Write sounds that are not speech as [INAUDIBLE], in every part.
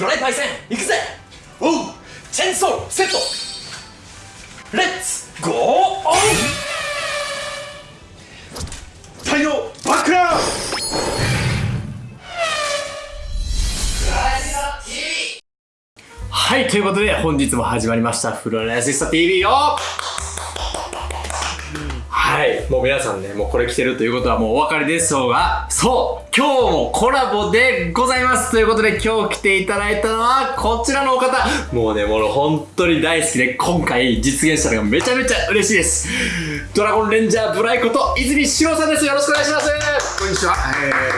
ドライパイセン行くぜおうチェンソーセットレッツゴーオン太陽バックラウはい、ということで本日も始まりましたフロアアシスト TV をはい、もう皆さんね、もうこれ来てるということはもうお分かりでしょうが、そう今日もコラボでございますということで今日来ていただいたのはこちらのお方。もうね、もう本当に大好きで今回実現したのがめちゃめちゃ嬉しいです。ドラゴンレンジャーブライこと泉志郎さんです。よろしくお願いします。こんにちは、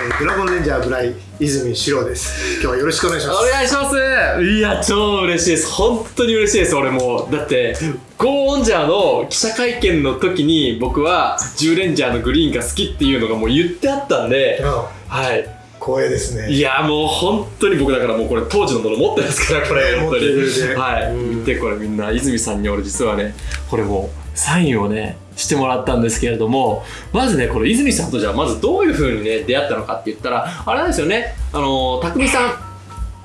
えー、ドラゴンレンジャーブライ泉史郎です。今日はよろしくお願いします。お願いします。いや超嬉しいです。本当に嬉しいです。俺もだってゴーオンジャーの記者会見の時に僕は10レンジャーのグリーンが好きっていうのがもう言ってあったんであはい。光栄ですね。いやもう本当に僕だからもうこれ当時のもの持ってますからこれ本当に。るね。はい。うん。見てこれみんな泉さんに俺実はねこれもうサインをねしてもらったんですけれどもまずねこの泉さんとじゃあまずどういう風にね出会ったのかって言ったらあれなんですよね。あの匠さん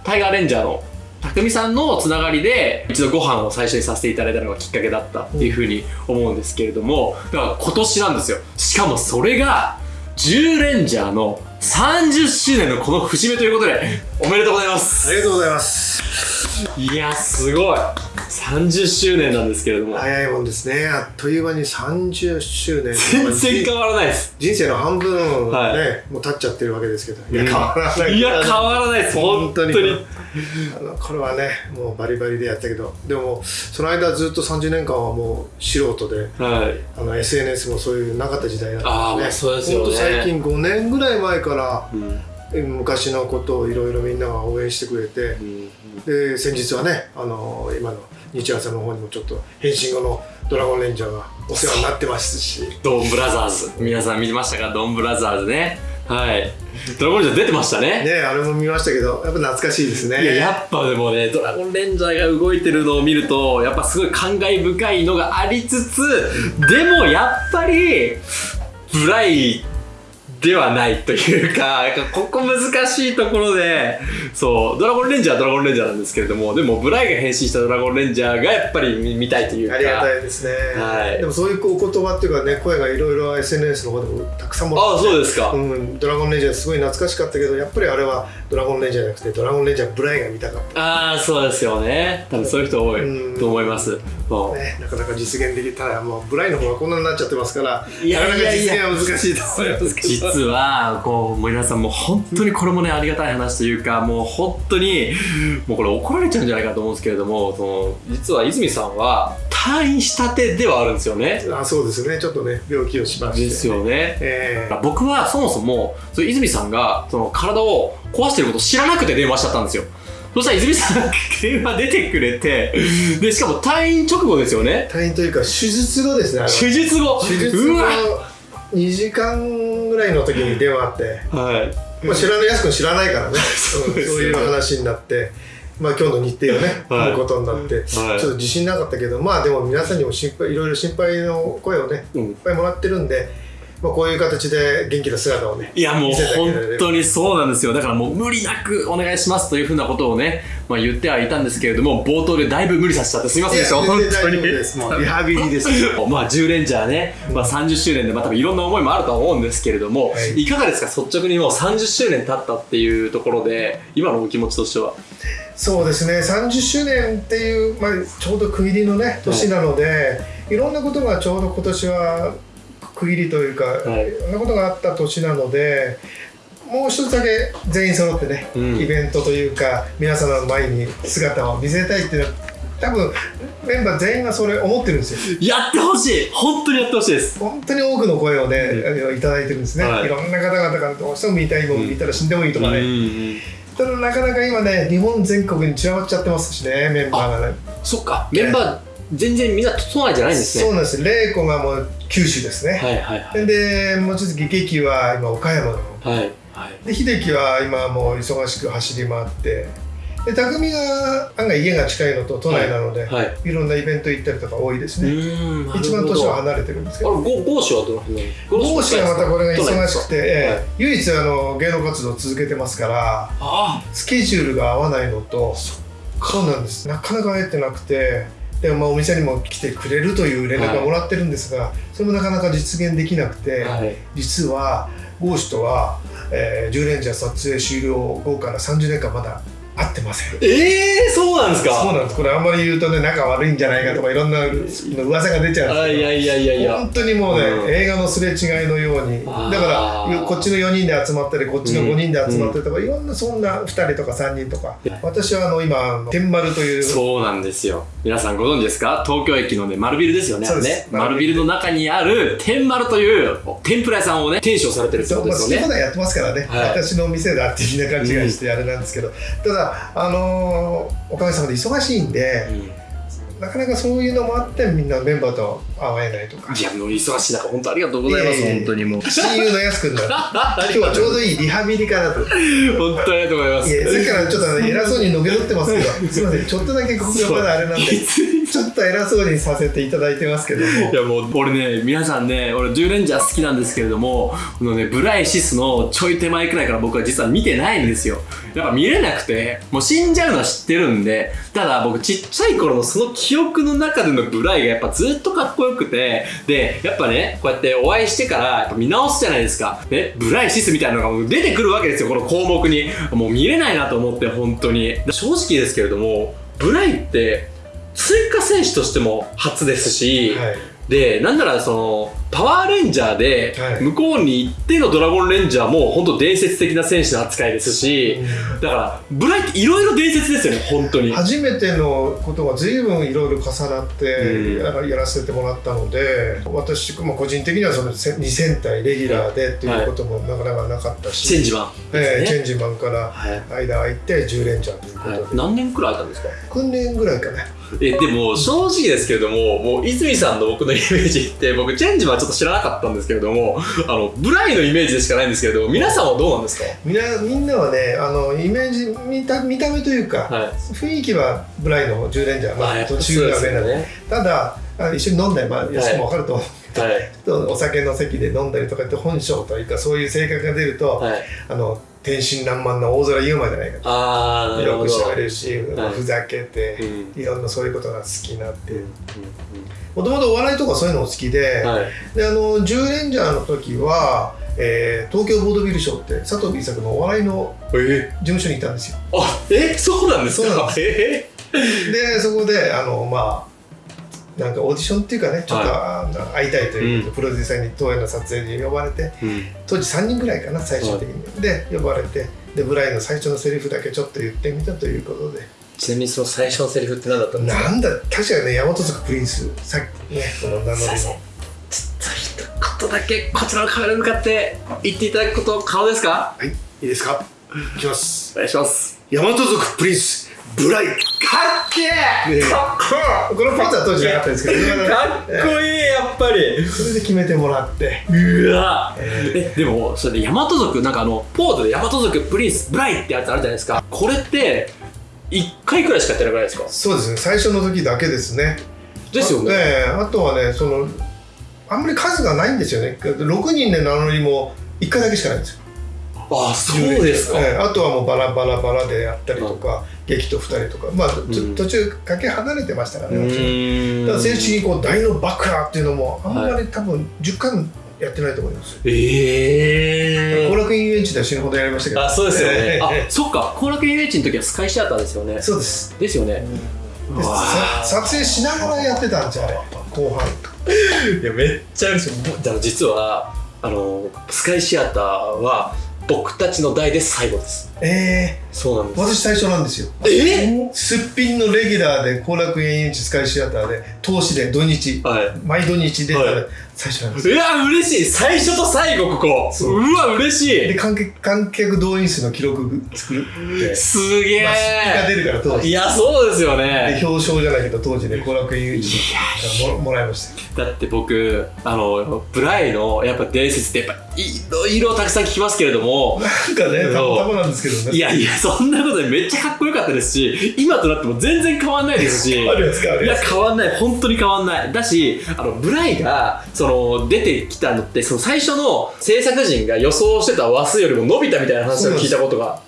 タイガーレンジャーの匠さんのつながりで一度ご飯を最初にさせていただいたのがきっかけだったっていうふうに思うんですけれどもだから今年なんですよしかもそれが10レンジャーの30周年のこの節目ということでおめでとうございますありがとうございます。いやすごい30周年なんですけれども早いもんですね。あっという間に30周年。全然変わらないです人生の半分ね、はいもう経っちゃってるわけですけど。いや、変わらない。いや変わらないです本本当にあのこれはね、もうバリバリでやったけど、でも、その間ずっと30年間はもう素人で、はい。あの SNS もそういうなかった時代だったあーまあそうですよね。最近5年ぐらい前から、うん。え昔のことをいろいろみんなが応援してくれて、で先日はねあの今の日朝の方にもちょっと変身後のドラゴンレンジャーがお世話になってますし。ドンブラザーズ。皆さん見てましたか？ドンブラザーズねはい。ドラゴンレンジャー出てましたね。ねあれも見ましたけどやっぱ懐かしいですね。いややっぱでもねドラゴンレンジャーが動いてるのを見るとやっぱすごい感慨深いのがありつつでもやっぱりブライではないというか [LAUGHS] ここ難しいところでそうドラゴンレンジャーはドラゴンレンジャーなんですけれどもでもブライが変身したドラゴンレンジャーがやっぱり見見たいというか。ありがたいですね、はい。でもそういうお言葉っていうかね声がいろいろ SNS の方でもたくさんもらああってそうですか、うん、ドラゴンレンジャーすごい懐かしかったけどやっぱりあれはドラゴンレンジャーじゃなくてドラゴンレンジャーブライが見たかった。ああそうですよね。多分そういう人多うん。いと思います。そう。ね、なかなか実現できたらもうブライの方がこんなになっちゃってますからいやなかなか実現は難しいと思います。けど実はこう皆さんもう本当にこれもねありがたい話というかもう本当にもうこれ怒られちゃうんじゃないかと思うんですけれどもその実は泉さんは退院したてではあるんですよね。あそうですね。ちょっとね病気をしまして。ですよね。えー僕はそもそもそう泉さんがその体を壊してることを知らなくて電話しちゃったんですよそしたら泉さんが電話出てくれてでしかも退院直後ですよね退院というか手術後ですね手術後手術後うわ2時間ぐらいの時に電話あって、はいまあ、知らないやすくん知らないからね、うんそういう話になって。まあ今日の日程をね、[LAUGHS] はい。組むことになって、ちょっと自信なかったけど、まあでも皆さんにも心配、いろいろ心配の声をね、うん。いっぱいもらってるんで、まあこういう形で元気な姿をね、いやもう本当にそうなんですよ。だからもう無理なくお願いしますというふうなことをね、まあ、言ってはいたんですけれども冒頭でだいぶ無理させちゃってすみませんでした。本当に。です。もうリハビリです。[LAUGHS] まあ10レンジャーね、まあ、30周年でまあ多分いろんな思いもあるとは思うんですけれども、はい。い、かがですか？率直にもう30周年経ったっていうところで今のお気持ちとしてはそうですね。30周年っていう、まあ、ちょうど区切りのね年なので、い、ろんなことがちょうど今年は区切りというか、はい。い、ろんなことがあった年なのでもう一つだけ全員揃ってね、うん。イベントというか皆様の前に姿を見せたいっていうのは多分メンバー全員がそれ思ってるんですよ。やってほしい！本当にやってほしいです。本当に多くの声をね、あのいただいてるんですね、はい。い、ろんな方々からどうしても見たいもん見たら死んでもいいとかね、うんただなかなか今ね日本全国に散らばっちゃってますしねメンバーがね。そっか。メンバー全然みんな都内じゃないんですね。そうなんです。玲子がもう九州ですね、はいはいはい。で望月劇は今岡山の。はいはい。で秀樹は今もう忙しく走り回ってで匠が案外家が近いのと都内なので、はいい、ろんなイベント行ったりとか多いですうね、一番年は離れてるんですけど。あれゴゴーシュはどの辺なの講師がまたこれが忙しくて、ええ。はい唯一あの芸能活動を続けてますからあスケジュールが合わないのとそうなんです。なかなか会えてなくてでもまあお店にも来てくれるという連絡をもらってるんですが、それもなかなか実現できなくて、あはい。実はゴーシュとは、えー、10レンジャー撮影終了後から30年間まだ会ってません。ええー、そうなんですか？そうなんです。これあんまり言うとね仲悪いんじゃないかとかいろんな噂が出ちゃうんですけど。あいやいやいやいや。本当にもうね、うん。映画のすれ違いのように。だからこっちの4人で集まったりこっちの5人で集まったりとか、いろんなそんな2人とか3人とか。私はあの今天丸という。そうなんですよ。皆さんご存知ですか？東京駅のね丸ビルですよねそうです。ね。丸ビル。の中にある天丸という天ぷら屋さんをね店主をされてるってことまあ、ですよね好き放題やってますからね、はい。私の店だってみんな勘違いしてあれなんですけど、ただ、あのーおかげさまで忙しいんで、なかなかそういうのもあってみんなメンバーと会えないとか。いやもう忙しい中本当ありがとうございます本当にもう。親友のやすくんだ [LAUGHS] 今日はちょうどいいリハビリかなと。い本当にありがとうございます。やさっきからちょっと偉そうにのけ取ってますけど [LAUGHS] す。いませんちょっとだけここがまだあれなんで [LAUGHS] ちょっと偉そうにさせていただいてますけども。いやもう俺ね皆さんね俺10レンジャー好きなんですけれどもこのねブライシスのちょい手前くらいから僕は実は見てないんですよ。やっぱ見れなくてもう死んじゃうのは知ってるんでただ僕ちっちゃい頃のその記憶の中でのブライがやっぱずっとかっこよくてでやっぱねこうやってお会いしてからやっぱ見直すじゃないですか。ねブライシスみたいなのが出てくるわけですよこの項目に。もう見れないなと思って本当に。正直ですけれどもブライって追加選手としても初ですし、はい。でなんならそのパワーレンジャーではい。向こうに行ってのドラゴンレンジャーも本当伝説的な選手の扱いですし、だからブライっていろいろ伝説ですよね本当に。初めてのことが随分いろいろ重なってうん。やらせてもらったので私も個人的にはそのせ2000体レギュラーでっていうこともなかなかなかったし、チェンジマンえーチェンジマンからはい。間空いて10レンジャーということで、はい、何年くらいあったんですか？訓練ぐらいかねえでも正直ですけれどももう泉さんの僕のイメージって僕チェンジはちょっと知らなかったんですけれどもあのブライのイメージでしかないんですけれども皆さんはどうなんですか？みんなみんなはねあのイメージ見た見た目というか、はい。雰囲気はブライの10レンジャー、まあ、中が上なので、ね。ただあ一緒に飲んだり、まあ、安くも分かると思う、はい。[LAUGHS] お酒の席で飲んだりとかって本性というかそういう性格が出ると、はい。あの天真爛漫な大空優馬じゃないかと。あよくしゃべるし、はい。ふざけて、うん。いろんなそういうことが好きになって。もともとお笑いとかそういうのも好きで,、うんはい。であの10レンジャーの時は、えー東京ボードビルショーって佐藤 B 作のお笑いのえ事務所にいたんですよ。あえそうなんですか？そうなんでえでそこであのまあなんかオーディションっていうかねちょっと、会いたいということで、プロデューサーに東映の撮影に呼ばれてうん。当時3人ぐらいかな最終的に、で呼ばれてでブライの最初のセリフだけちょっと言ってみたということで。ちなみにその最初のセリフって何だったんですか？なんだ確かにね大和族プリンス。さっきねこの名乗りの。ちょっと一言だけこちらのカメラに向かって言っていただくこと可能ですか？はいいいですか？いきます。お願いします。大和族プリンスブライかっけえ！ねかっここのポーズは当時なかったですけどいいかっこいいやっぱり。それで決めてもらって。うわ。ええでもそれで大和族なんかあのポーズで大和族プリンスブライってやつあるじゃないですか。これって1回くらいしかやってなくないですか？そうですね。最初の時だけですね。ですよね。ええ。あとはねそのあんまり数がないんですよね。6人で名乗りも1回だけしかないんですよ。あそうですか。ええあとはもうバラバラバラでやったりとか、劇と2人とか。まあ、途中かけ離れてましたからうねもちろん。ーんだから正式にこう大のバカっていうのもあんまり多分10回もやってないと思います。ええ後楽園遊園地では死ぬほどやりましたけど。あそうですよね。ええあそっか。後楽園遊園地の時はスカイシアターですよね。そうです。ですよね。でさ撮影しながらやってたんですよあれ後半。[LAUGHS] いやめっちゃ嬉しい。だから実はあのスカイシアターは僕たちの代で最後ですえそうなんえ私最初なんですよ。え？すっぴんのレギュラーで後楽園遊園地スカイシアターで投資で土日はい。毎土日出たら、はい。最初なんですうわ嬉しい。最初と最後ここ。そう。うわ嬉しい。で観客観客動員数の記録作るって。すげまあ出が出えるから当時いやそうですよでね表彰じゃないけど当時ね後楽園優勝いやももらいました。よだって僕あのブライのやっぱ伝説ってやっぱいろいろたくさん聞きますけれども。なんかねたまたまなんですけどね。いやいやそんなことでめっちゃかっこよかったですし今となっても全然変わんないですし。あるやつかあるいや変わんない。本当に変わんない。だしあのブライがその出てきたのってその最初の制作陣が予想してた話数よりも伸びたみたいな話を聞いたことが。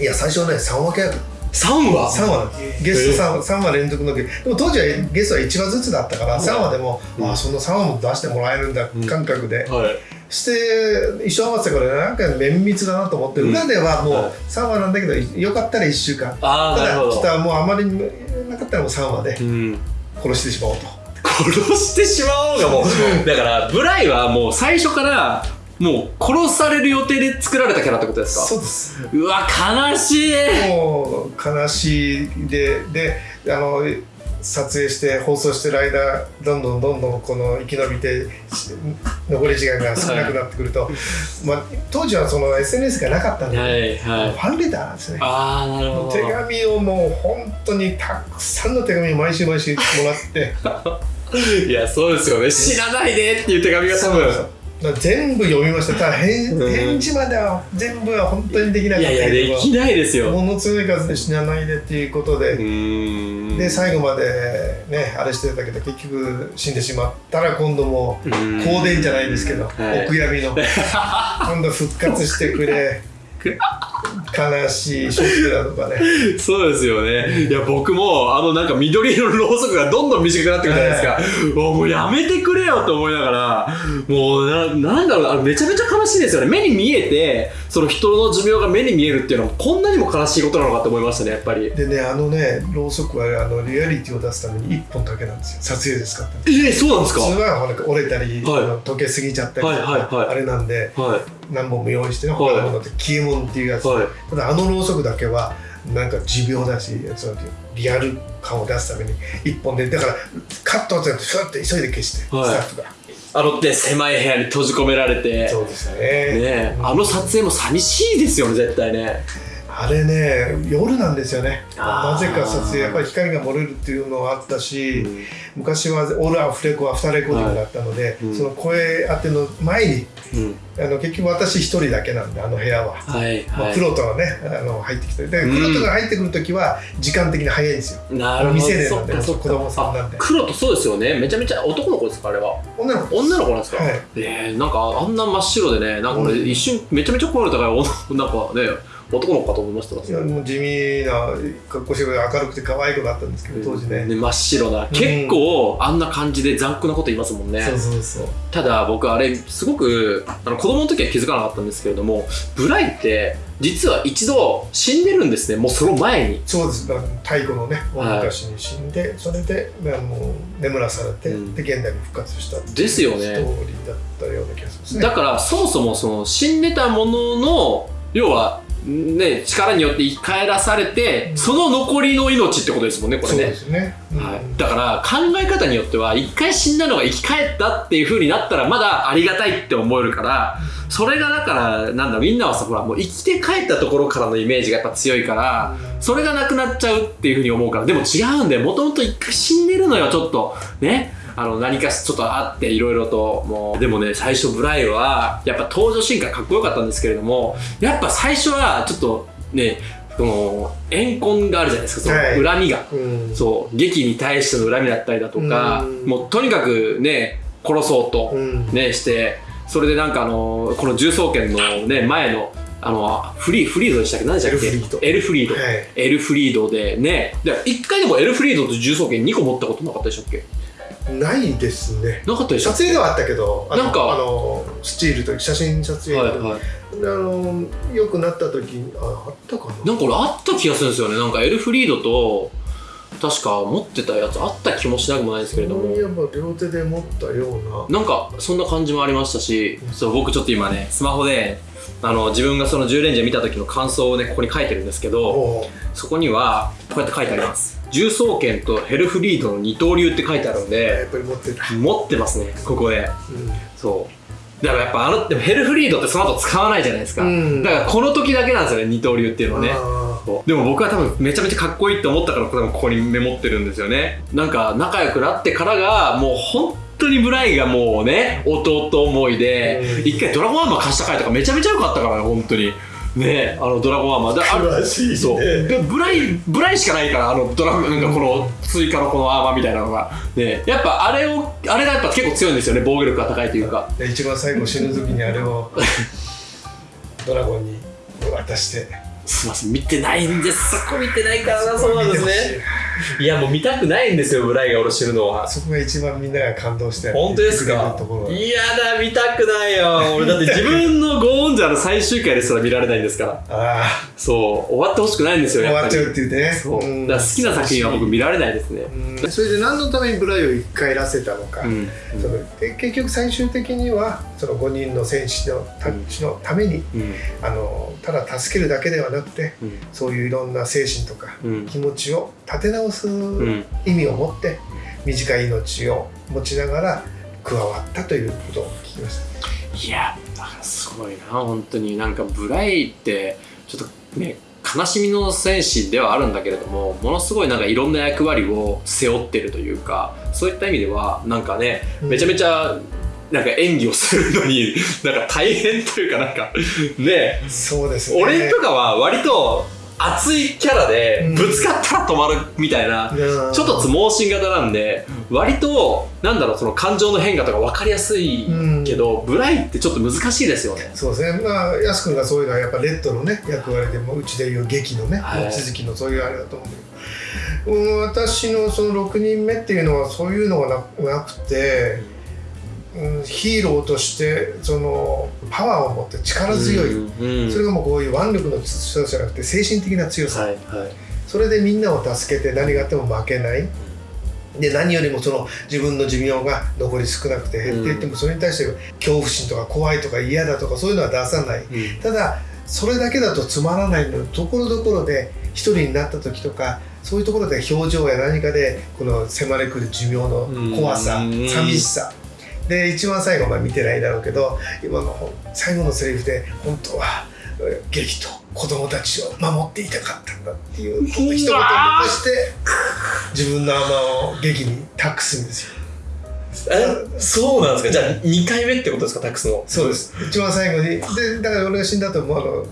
いや最初はね3話契約3話？3話。ゲスト 3, 三話連続のゲでも当時はゲストは1話ずつだったから3話でも、うん。あその3話も出してもらえるんだうん。感覚で、はいして一緒合わせたからなんか綿密だなと思って、うん。裏ではもうはい。3話なんだけどよかったら1週間。ただもうあまりになかったらもう3話でうん、殺してしまおうと。殺してしまおうがもう。だからブライはもう最初からもう殺される予定で作られたキャラってことですか？そうです。うわ悲しい。もう悲しいでであの撮影して放送してる間どんどんどんどんこの生き延びてし残り時間が少なくなってくると、まあ、当時はその SNS がなかったんで、はいはい。ファンレターなんですね。ああなるほど。手紙をもう本当にたくさんの手紙を毎週毎週もらって。[LAUGHS] いやそうですよね。死なないでっていう手紙が多分全部読みました。ただ返うん。返事までは全部は本当にできなかったいやいやけどできないですよ。もの強い数で死なないでっていうことで、で最後までねあれしてたけど結局死んでしまったら今度もううん。香典じゃないですけど、はい。お悔やみの。[LAUGHS] 今度復活してくれ悲しいショックだとかね。そうですよね。いや、僕も、あの、なんか緑色のろうそくがどんどん短くなってくるじゃないですか。もうもうやめてくれよと思いながら、もうな、なんだろう、あれめちゃめちゃ悲しいですよね。目に見えて、その人の寿命が目に見えるっていうのは、こんなにも悲しいことなのかと思いましたね、やっぱり。でねあのねろうそくはあのリアリティを出すために1本だけなんですよ。撮影で使ってるえー、そうなんですか？普通は折れたり、はい。溶けすぎちゃったりはいはいはい。あれなんで。は何本も用意してのものって消え物っていうやい。つ、はい。ただあのろうそくだけはなんか持病だしそのリアル感を出すために1本でだからカットってふわって急いで消して、はいスタッフがあのって狭い部屋に閉じ込められて、そうですねねえあの撮影も寂しいですよね、絶対ね。あれね夜なんですよね。なぜか撮影やっぱり光が漏れるっていうのはあったし、うん。昔はオールアフレコアフターレコーディングだったので、うん。その声当ての前にうん。あの結局私一人だけなんであの部屋は。はい、まあ、はプロとがねあの入ってきてでうん。プロとが入ってくる時は時間的に早いんですよ、い。なるほど。未成年なんで子供さんなんで。あ黒とそうですよね。めちゃめちゃ男の子ですか、あれは。女の子女の子なんですか、はい。えー、なんかあんな真っ白でねなんか一瞬めちゃめちゃ声の高い女なんかね男の子かと思いましたいやもう地味な格好して明るくて可愛い子だったんですけど当時ね、真っ白な。結構あんな感じで残酷なこと言いますもんね、そうそうそう。ただ僕あれすごくあの子供の時は気づかなかったんですけれどもブライって実は一度死んでるんですね。もうその前に。そうです。だから太古のね大はい。昔に死んで、それであの眠らされて、うん。で現代に復活したですよね。ストーリーだったような気がするんですね。だからそもそもその死んでたものの要はね力によって生き返らされてその残りの命ってことですもんねこれそうねですね、うん。はい、だから考え方によっては一回死んだのが生き返ったっていう風になったらまだありがたいって思えるからそれがだからなんだみんなはさほらもう生きて帰ったところからのイメージがやっぱ強いからそれがなくなっちゃうっていう風に思うからでも違うんだよ。もともと一回死んでるのよちょっと。ねあの何かしちょっとあっていろいろともう。でもね最初ブライはやっぱ登場シーンかっこよかったんですけれどもやっぱ最初はちょっとねその怨恨があるじゃないですかそのはい。恨みが。うん。そう。劇に対しての恨みだったりだとかうん。もうとにかくね殺そうとうん。ねしてそれでなんかあのこの重装剣のね前のあのフリーフリードでしたっけ？何でしたっけ？エルフリード。エルフリード。はい。エルフリードでね。で一回でもエルフリードと重装剣2個持ったことなかったでしたっけ？ないですね。なかったでしたっ撮影ではあったけどあのなんかあのスチールという写真撮け影はいはい。あの良くなった時にああったかな？なんか俺あった気がするんですよね。なんかエルフリードと確か持ってたやつあった気もしなくもないですけれども。両手で持ったような。なんかそんな感じもありましたしそう僕ちょっと今ねスマホであの自分がその10レンジャー見た時の感想をねここに書いてるんですけどおそこにはこうやって書いてあります重装剣とヘルフリードの二刀流って書いてあるんやでっぱり持ってた、持ってますねここで。うそう。だからやっぱあのでもヘルフリードってその後使わないじゃないですか、うん。だからこの時だけなんですよね二刀流っていうのはん、ね。あそう。でも僕は多分めちゃめちゃかっこいいって思ったから多分ここにメモってるんですよね。なんか仲良くなってからがもう本当にブライがもうね弟思いでうん。一回ドラゴンアーマー貸した回とかめちゃめちゃ良かったからね本当にねあのドラゴンアーマー。であ詳しいね。そう。でブライブライしかないからあのドラゴンなんかこの追加のこのアーマーみたいなのが。ねやっぱあれをあれがやっぱ結構強いんですよね防御力が高いというか。で一番最後死ぬ時にあれをドラゴンに渡して。すいません見てないんです。そこ見てないからなそうなんですねいやもう見たくないんですよブライが俺知るのは。そこが一番みんなが感動して本当ですか？いやだ見たくないよ。俺だって自分のゴーンジャーの最終回ですら見られないんですから。あそう終わってほしくないんですあよ終わっちゃうっていうね。そう。うん。だから好きな作品は僕見られないですね。うん。それで何のためにブライを一回らせたのか、うん。結局最終的にはその5人の戦士のたちのためにうん。あのただ助けるだけではなくてうん。そういういろんな精神とかうん。気持ちを立て直すうん。意味を持って短い命を持ちながら加わったということを聞きました。いやだからすごいな。本当になんかブライってちょっとね悲しみの戦士ではあるんだけれどもものすごいなんかいろんな役割を背負ってるというかそういった意味ではなんかねめちゃめちゃなんか演技をするのに [LAUGHS] なんか大変というかなんかね。そうですね。俺とかは割と熱いキャラでうん。ぶつかったら止まるみたいな、うんちょっとつ盲信型なんで割となんだろうその感情の変化とか分かりやすいけど、ブライってちょっと難しいですよね。そうですね、まあ、やす君がそういうのはやっぱレッドのね役割でもうちでいう劇のね、はい。望月のそういうあれだと思うんだけど、うん、私のその6人目っていうのはそういうのがななくて、うん、ヒーローとしてそのパワーを持って力強い、うんうん。それがもうこういう腕力の強さじゃなくて精神的な強さ、はいはい。それでみんなを助けて何があっても負けない。で何よりもその自分の寿命が残り少なくて減っていってもそれに対して恐怖心とか怖いとか嫌だとかそういうのは出さない。うん。ただそれだけだとつまらないのでところどころで一人になった時とかそういうところで表情や何かでこの迫り来る寿命の怖さうん。寂しさで一番最後まあ見てないだろうけど今の最後のセリフで本当はえー劇と子供たちを守っていたかったんだっていう一言を残して自分の甘を劇に託すんですよ。えそうなんですか？じゃあ2回目ってことですかタックスの？そうです。一番最後にでだから俺が死んだ後もあの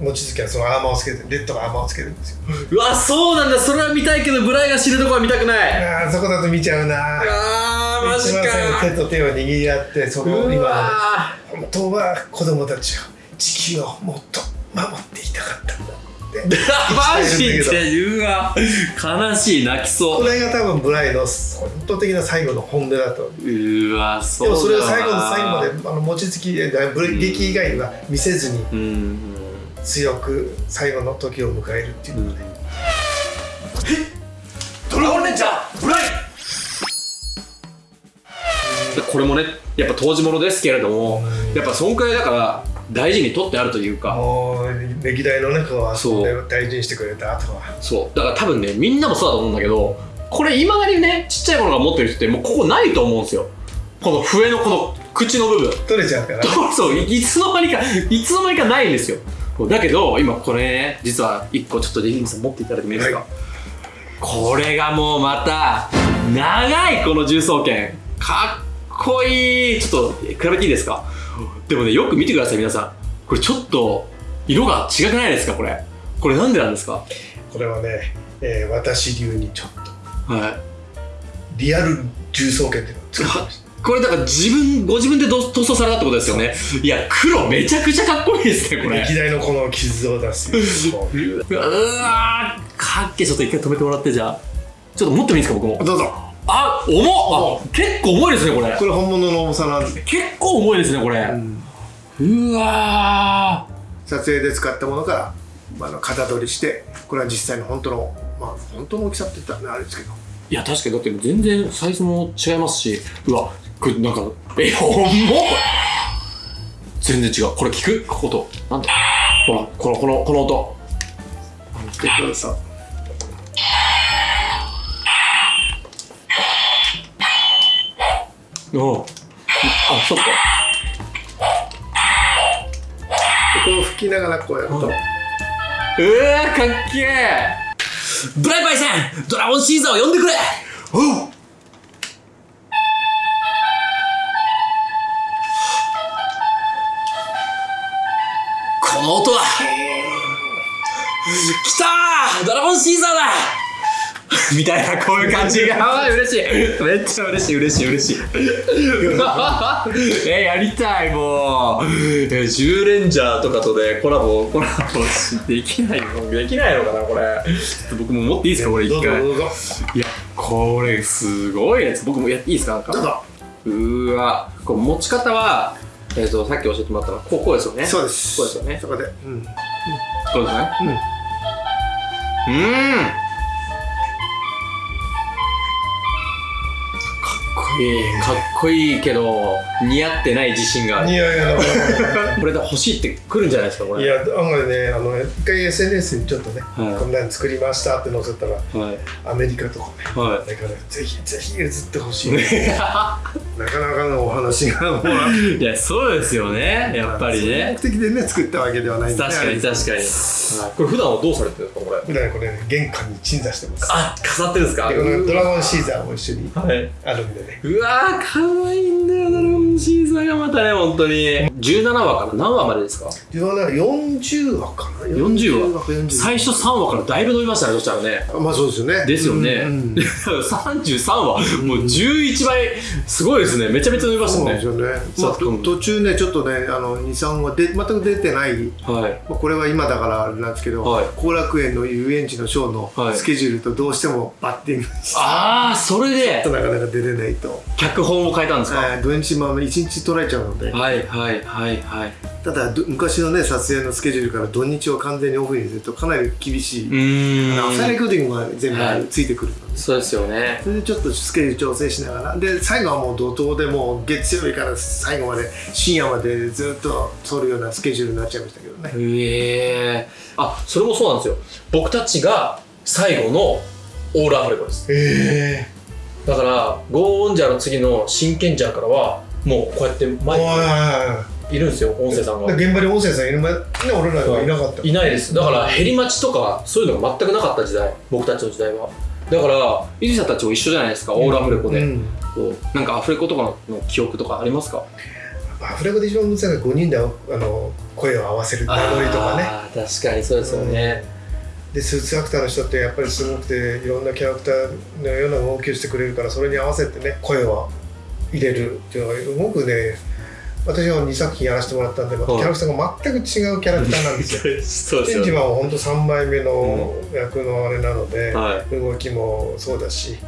望月はそのアーマーをつけてレッドがアーマーをつけるんですよ。うわそうなんだ。それは見たいけどブライが死ぬとこは見たくない。あーそこだと見ちゃうな。あーマジか。手と手を握り合ってそこう今わ本当は子供たちを地球をもっと守っていたかったんだってマジでうわ悲しい泣きそこうれが多分ブライの本当的な最後の本音だとうわそうでもそれを最後の最後まであの望月劇以外は見せずにうん強く最後の時を迎えるっていううん。ので、ドラゴンレンジャー！ブライこれもねやっぱ当時ものですけれどもやっぱそんくらいだから大事に取ってあるというか。歴代の中はそう。大事にしてくれた後は。そう。だから多分ねみんなもそうだと思うんだけどこれ今までにねちっちゃいものが持ってる人ってもうここないと思うんですよ。この笛のこの口の部分。取れちゃうから。[LAUGHS] そういいつの間にかいつの間にかないんですよだけど今これね実は一個ちょっとディギンさん持っていただいてもいいですか、はい。これがもうまた長いこの重装剣。かっこいい。ちょっと比べていいですか？でもねよく見てください皆さん。これちょっと色が違くないですかこれ？これなんでなんですか？これはね、えー私流にちょっとはい。リアル重装剣っていうのを作ってましたこれだから自分ご自分でど塗装されたってことですよね。いや黒めちゃくちゃかっこいいですねこれ。歴代のこの傷を出すこううわーかっけちょっと一回止めてもらってじゃあ。ちょっと持ってもいいですか僕も。どうぞ。あ重っ。あ結構重いですねこれ。これ本物の重さなんで、結構重いですねこれ、うわ撮影で使ったものからあの型取りしてこれは実際の本当のまあ本当の大きさって言ったらねあれですけど。いや確かにだって全然サイズも違いますし。うわこれなんかえほんま？全然違う。これ聞く？ここと。なんだ？ほらこのこのこの音。でこれさう。んあそっか。でこれを吹きながらこうやると、うわーかっけえブライパイさんドラゴンシーザーを呼んでくれ。おうこの音は。来たー。ドラゴンシーザーだ。みたいなこういう感じが。あー嬉しい。めっちゃ嬉しい嬉しい嬉しい。[LAUGHS] えやりたいもう。えジューレンジャーとかとねコラボコラボしできないのできないのかなこれ。僕も持っていいですかこれど一回いやこれすごいやつ。僕もやっていいですかなんか。どうわこう持ち方はえっ、とさっき教えてもらったのはこうこうですよね。そうです。そうですよね。そこで、うん、そうですねうん。うーんかっこいいかっこいいけど似合ってない自信がある。いやいやこれで欲しいってくるんじゃないですかこれ。いや案外ねあの一回 SNS にちょっとね、はい。こんなの作りましたって載せたらはい。アメリカとかねはだからぜひぜひ映ってほしい、い [LAUGHS] なかなかのお話がもう。[LAUGHS] いやそうですよね。やっぱりね。目的でね作ったわけではないんで、ね、確かに確かに、はい、これ普段はどうされてるんですかこれ？普段これ、ね、玄関に鎮座してます。あ飾ってるんですか？でこのドラゴンシーザーも一緒にはい。あるんでねうわーかわいいんだよドラゴンシーザーがまたね本当に。17話から何話までですか？自分はね40話かな？40話。か40最初3話からだいぶ伸びましたねそしたらね。まあそうですよね。ですよね、うんうん [LAUGHS] 33話。もう11倍。すごいですね。めちゃめちゃ伸びましたね。そうですよね、まあ、途中ねちょっとねあの23話で全く出てない。はい。まあ、これは今だからあれなんですけどはい。後、楽園の遊園地のショーはいのスケジュールとどうしてもバッティングして、ああそれで。なかなか出れないと、脚本を変えたんですか、えー土日も1日取られちゃうので、はいはいはいはいただど昔のね撮影のスケジュールから土日を完全にオフにするとかなり厳しい、うーん。あのアフターレコーディングが全はい部ついてくるので、そうですよね。それでちょっとスケジュール調整しながら。で最後はもう怒涛でもう月曜日から最後まで深夜までずっと撮るようなスケジュールになっちゃいましたけどね、へえあそれもそうなんですよ。僕たちが最後のオールアフレコです。えだからゴーオンジャーの次の真剣ジャーからはもうこうやってえ前にいるんですよ音声さんが。現場に音声さんいる前ね俺らはいなかった。いないです。だからヘリ待ちとかそういうのが全くなかった時代僕たちの時代は。だから伊地さんたちも一緒じゃないですかオールアフレコで、うん。なんかアフレコとかの記憶とかありますか？アフレコで一番難しいのは5人であの声を合わせる名乗りとかね。確かにそうですよね、でスーツアクターの人ってやっぱりすごくていろんなキャラクターのような動きをしてくれるからそれに合わせてね声を入れるっていうのがすごくね私は2作品やらせてもらったんで、キャラクターが全く違うキャラクターなんですよ。[LAUGHS] そうチェンジマンは本当3枚目の役のあれなので、はい。動きもそうだし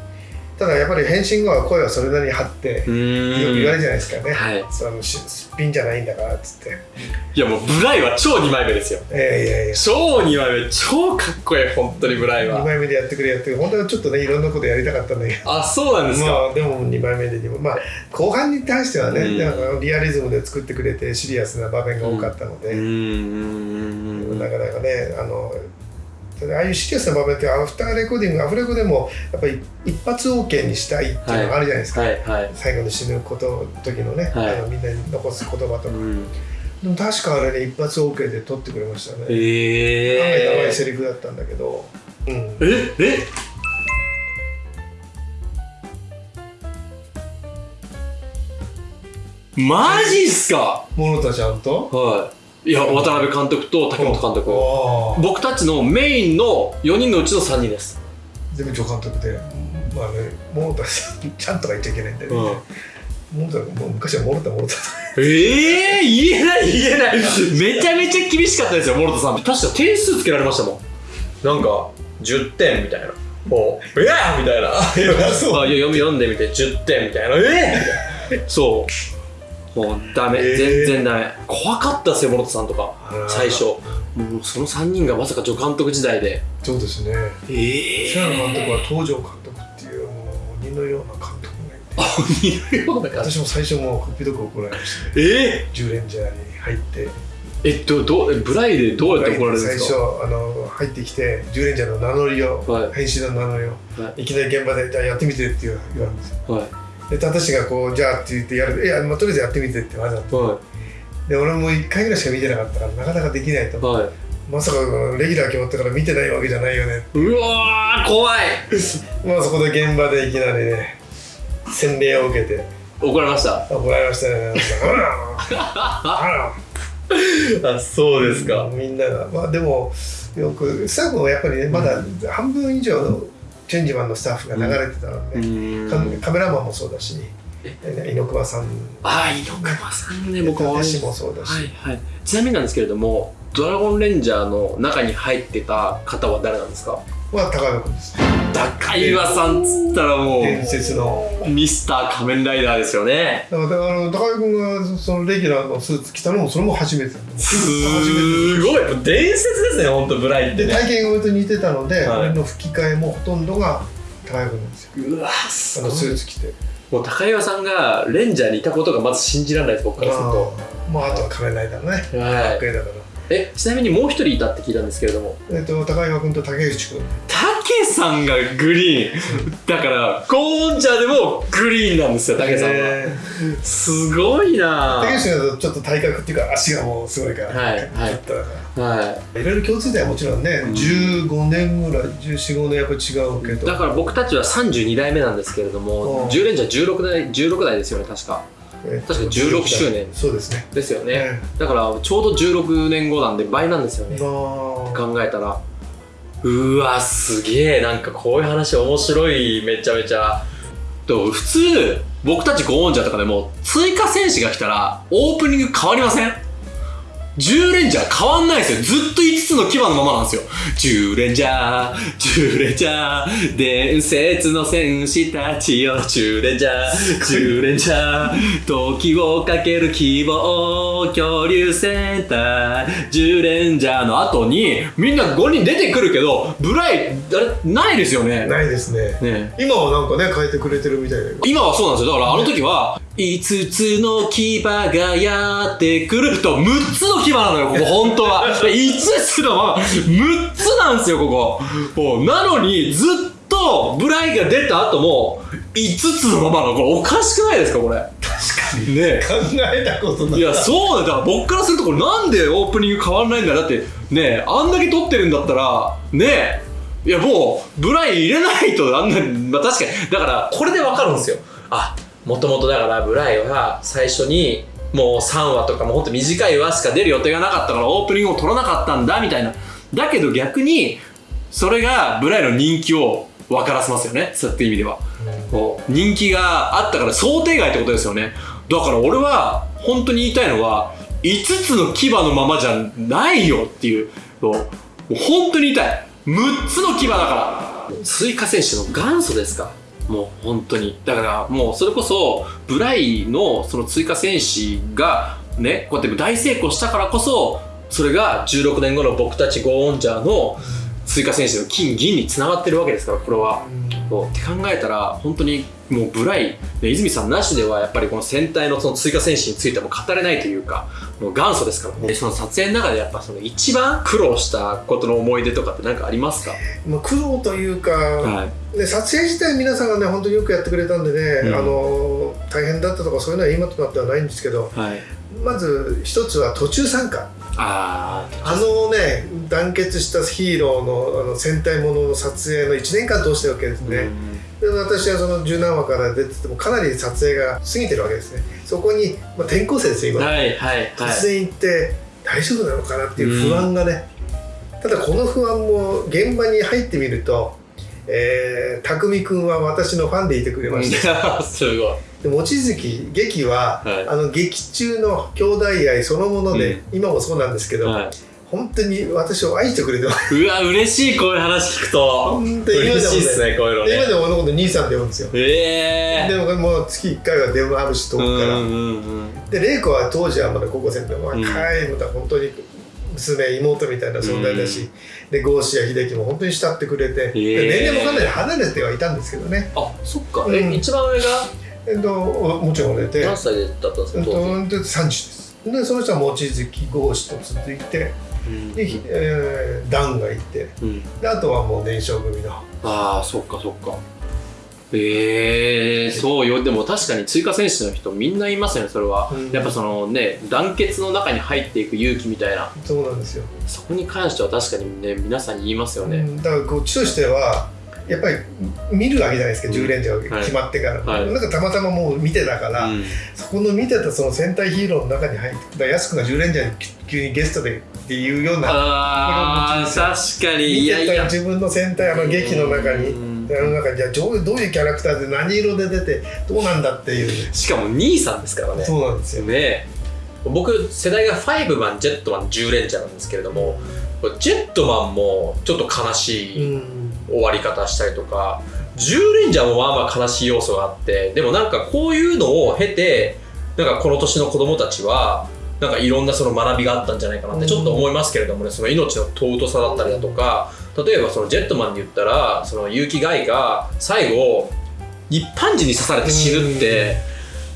ただやっぱり変身後は声はそれなりに張って、うよく言われるじゃないですかね、はい。そのしすっぴんじゃないんだからっつって。いやもうブライは超2枚目ですよ。いやいやいや。超2枚目。超かっこいい本当にブライ2は枚目でやってくれやってくれ本当はちょっとねいろんなことやりたかったんだけど。あそうなんですか、まあでも2枚目で2枚まあ後半に対してはね、うん。なんかリアリズムで作ってくれてシリアスな場面が多かったので、うーんなかなかねあのああいうシリアスな場面ってアフターレコーディングアフレコでもやっぱり一発 OK にしたいっていうのがあるじゃないですか、はいはい。最後に死ぬこと時のね、はい。あのみんなに残す言葉とか、うん。でも確かあれね一発 OK で撮ってくれましたね、え案外長いー、セリフだったんだけど、うん、ええ？マジっすか？モノタちゃんと？はいいや渡辺監督と竹本監督。僕たちのメインの4人のうちの3人です。全部助監督でまあねモノタさんちゃんとか言っちゃいけないんだよね、モノタもう昔はモノタモノタええー、言えない言えない。めちゃめちゃ厳しかったですよ諸田さん。確か点数つけられましたもん。なんか10点みたいな。もう「ええみたいな「[LAUGHS] あそうあいや読み読んでみて。10点みたいな「ええみたいな。そうもうダメ、えー。全然ダメ。怖かったですよ諸田さんとか。最初。もうその3人がまさか助監督時代で。そうですね。え白野監督は東條監督っていうもう鬼のような監督鬼のような私も最初もうひどく怒られましたねえ10レンジャーに入って。えっとどうブライでどうやって怒られるんで最初すかあの入ってきて10レンジャーの名乗りを、はい。編集の名乗りを、、はい。きなり現場でじゃあやってみてって言われるんですよ。はいで私がこうじゃあって言ってやる。いや、まあ、とりあえずやってみてってわざと。はで俺も1回ぐらいしか見てなかったからなかなかできないと。いはい。まさかレギュラー決まったから見てないわけじゃないよねう。わー怖い。[LAUGHS] まあそこで現場でいきなりね洗礼を受けて。怒られました。怒られましたね。あら。あ [LAUGHS] そうですみんなが。まあでもよくスタッフもやっぱりねまだ半分以上のチェンジマンのスタッフが流れてたので、うん。カカメラマンもそうだし。猪熊さん。あ猪熊さんね僕も。私もそうだし、はいはい。ちなみになんですけれどもドラゴンレンジャーの中に入ってた方は誰なんですか？まあ高山君です高岩さんっつったらも伝説の。うミスター仮面ライダーですよね。だからあの高山君がそのレギュラーのスーツ着たのもそれも初めて。だすごい。伝説ですね本当ブライってね。体型が割と似てたので、はい。俺の吹き替えもほとんどが高山君なんですよ。うわあすのスーツ着て。もう高岩さんがレンジャーにいたことがまず信じられないです僕からすると。あまああとは仮面ライダーのねはい。かっこいいだから。えちなみにもう一人いたって聞いたんですけれども。えっと高岩君と竹内君。竹さんがグリーン。だからゴーンジャーでもグリーンなんですよ竹さんは。えすごいな。竹内君だとちょっと体格っていうか足がもうすごいから。はいはい。はい。ろいろ共通点はもちろんね、ん。15年ぐらい1415年やっぱ違うけどだから僕たちは32代目なんですけれどもうん。10レンジャー16代16代ですよね確か。え確か16周年。そうですね。ですよね。えだからちょうど16年後なんで倍なんですよね。考えたらうわすげえ。なんかこういう話面白い。めちゃめちゃ。と普通僕たちゴーンジャーとかでも追加戦士が来たらオープニング変わりません？10レンジャー変わんないですよ。ずっと5つの牙のままなんですよ。10レンジャー、10レンジャー、伝説の戦士たちよ。10レンジャー、10レンジャー、時をかける希望、恐竜戦隊、10レンジャーの後に、みんな5人出てくるけど、ブライ、あれ、ないですよね。ないですねね今はなんかね変えてくれてるみたいだけど今はそうなんですよ。だからあの時は、5つの牙がやってくると、6つの牙なのよ、ここ、[LAUGHS] 本当は。5つのまま、6つなんですよ、ここ。なのに、ずっと、ブライが出た後も、5つのままの、これおかしくないですか、これ。確かにね考えたことないいや、そうだよ。だから僕からすると、これなんでオープニング変わんないんだよだって、ねあんだけ撮ってるんだったら、ねいや、もう、ブライ入れないと、あんな、まあ確かに。だから、これでわかるんですよ。あ、もともとだから、ブライは最初に、もう3話とかもほんと短い話しか出る予定がなかったから、オープニングを撮らなかったんだ、みたいな。だけど逆に、それがブライの人気を分からせますよね。そうやって意味では。こう人気があったから想定外ってことですよね。だから俺は本当に言いたいのは5つの牙のままじゃないよっていう。もう本当に言いたい。6つの牙だから。追加選手の元祖ですか？もう本当にだからもうそれこそブライのその追加戦士がねこうやって大成功したからこそそれが16年後の僕たちゴーンジャーの追加戦士の金銀につながってるわけですからこれは。そうって考えたら本当にもうブライ、ね、泉さんなしではやっぱりこの戦隊のその追加戦士についても語れないというかもう元祖ですから。でその撮影の中でやっぱその一番苦労したことの思い出とかって何かありますか？まあ苦労というか、はい。で撮影自体皆さんがね本当によくやってくれたんでね、うん。あの大変だったとかそういうのは今となってはないんですけどはい。まず一つは途中参加。ああのね団結したヒーローのあの戦隊ものの撮影の1年間通してるわけですあ、ね、で私はその十何話から出ててもかなり撮影が過ぎてるわけですね。そこに、まあ、転校生ですよ今、はいはいはい。突然行って大丈夫なのかなっていう不安がね、ただこの不安も現場に入ってみると、えー、匠君は私のファンでいてくれました、[LAUGHS] すごい。で望月劇は、はい。あの劇中の兄弟愛そのもので、今もそうなんですけど、はい本当に私を愛してくれてます。うわ嬉しいこういう話聞くと。本当に嬉しいっすねこういうので今ねでも俺のこと兄さんって呼ぶんですよ。ええでももう月1回は電話あるし遠うんくから、うんうんで玲子は当時はまだ高校生で若いうん。まだ本当に娘妹みたいな存在だし、で郷士や秀樹も本当に慕ってくれて、ー。年齢もかなり離れてはいたんですけどね、あそっか、うん。え一番上が？えっと、もちろん売れて、何歳だったんですえっと、か当時、で30です。でその人は望月郷士と続いてうんで、ひえー、段がいて。うん。であとはもう年少組の。ああそっかそっか。ええそうよ。でも確かに追加選手の人みんないますよねそれは、うん。やっぱそのね団結の中に入っていく勇気みたいな。そうなんですよ、そこに関しては確かにね皆さん言いますよね、うん。だからこっちとしてはやっぱり見るわけじゃないですか、うん。10レンジャーが決まってから、はい。なんかたまたまもう見てたから、うん。そこの見てたその戦隊ヒーローの中に入って安くが10レンジャーに急にゲストでっていうようなあ確かに。いやいや。自分の戦隊あの劇の中に、うん。あの中にじゃあどういうキャラクターで何色で出てどうなんだっていう、しかも兄さんですからね。そうなんですよ、ね僕世代が5マンジェットマン10レンジャーなんですけれどもジェットマンもちょっと悲しい、うん。終わり方したりとか10レンジャーもまあまあ悲しい要素があってでもなんかこういうのを経てなんかこの年の子供たちはなんかいろんなその学びがあったんじゃないかなってちょっと思いますけれどもねその命の尊さだったりだとか例えばそのジェットマンで言ったらその結城ガイが最後一般人に刺されて死ぬって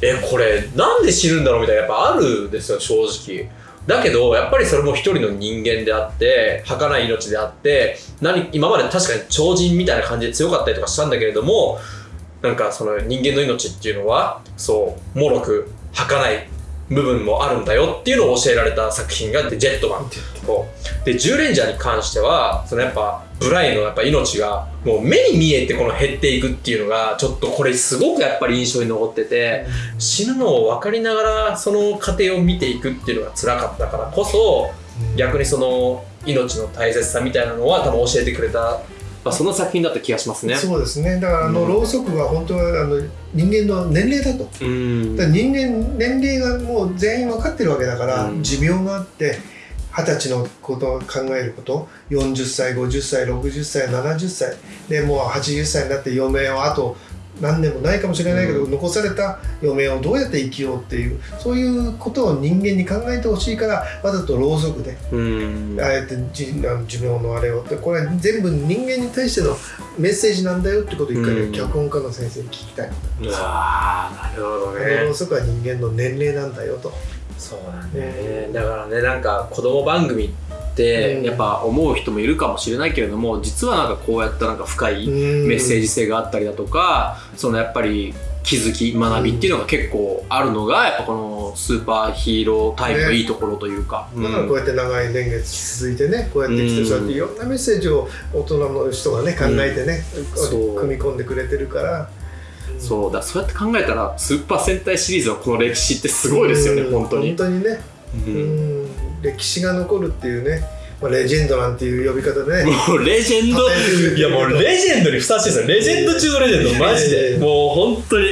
えこれなんで死ぬんだろうみたいなやっぱあるんですよ正直。だけどやっぱりそれも一人の人間であって儚い命であって何今まで確かに超人みたいな感じで強かったりとかしたんだけれどもなんかその人間の命っていうのはそう脆く儚い部分もあるんだよっていうのを教えられた作品がジェットマンこうとこで10レンジャーに関してはそのやっぱブライのやっぱ命がもう目に見えてこの減っていくっていうのがちょっとこれすごくやっぱり印象に残ってて死ぬのを分かりながらその過程を見ていくっていうのが辛かったからこそ逆にその命の大切さみたいなのは多分教えてくれた、まあ、その作品だった気がしますね。そうですね。だからあの、うん。ろうそくは本当はあの人間の年齢だと。うん。だ人間年齢がもう全員分かってるわけだから、うん。寿命があって二十歳のことを考えること40歳50歳60歳70歳でもう80歳になって余命をあと何年もないかもしれないけど、う残された余命をどうやって生きようっていうそういうことを人間に考えてほしいからわざとろうそくでうん。あえてじあの寿命のあれを。ってこれは全部人間に対してのメッセージなんだよってことを一回ね、うん。脚本家の先生に聞きたい。うわーなるほどあのろねうそくは人間の年齢なんだよと。そうだね。だからねなんか子供番組ってうん。やっぱ思う人もいるかもしれないけれども実はなんかこうやったなんか深いメメッセージ性があったりだとかそのやっぱり気づき学びっていうのが結構あるのがやっぱこのスーパーヒーロータイプのいいところというか、だからこうやって長い年月続いてねこうやってきてうんそうやっていろんなメッセージを大人の人がね考えてね、そう。組み込んでくれてるから。そう。だそうやって考えたらスーパー戦隊シリーズのこの歴史ってすごいですよね、うん。本当に。本。当にね、ううんん、歴史が残るっていうね、まあ、レジェンドなんていう呼び方でね。[LAUGHS] もうレジェンド。[LAUGHS] いやもうレジェンドにふさわしいですよ。レジェンド中のレジェンドマジで。もう本当に。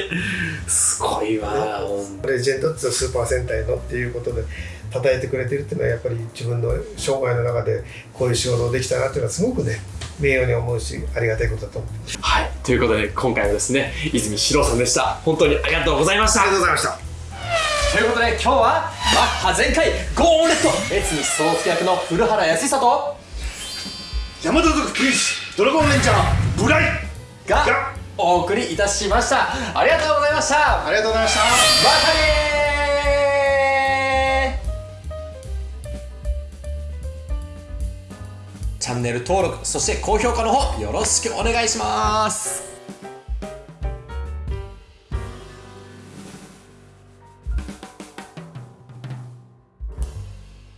すごいわレジェンドってスーパー戦隊のっていうことで称えてくれてるっていうのはやっぱり自分の生涯の中でこういう仕事をできたなっていうのはすごくね名誉に思うしありがたいことだと思ってはい。ということで今回はですね泉史郎さんでした。本当にありがとうございました。ありがとうございましたということで今日はマッハ全開ゴーンレッド越見総介役の古原康久と山田族刑事ドラゴンレンジャーブライががお送りいたしました。ありがとうございました。ありがとうございました。またねチャンネル登録そして高評価の方よろしくお願いします